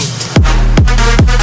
Crew.